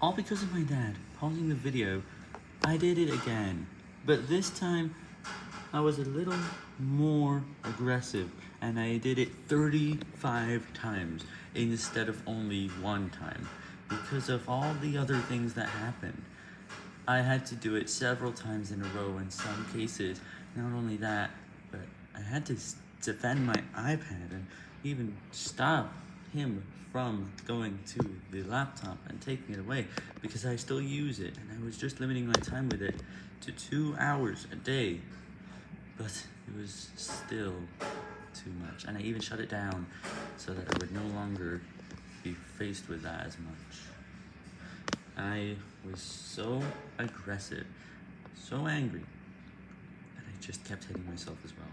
all because of my dad pausing the video, I did it again. But this time, I was a little more aggressive, and I did it 35 times instead of only one time, because of all the other things that happened. I had to do it several times in a row in some cases, not only that, but I had to defend my iPad and even stop him from going to the laptop and taking it away because I still use it and I was just limiting my time with it to two hours a day but it was still too much and I even shut it down so that I would no longer be faced with that as much. I was so aggressive, so angry that I just kept hitting myself as well.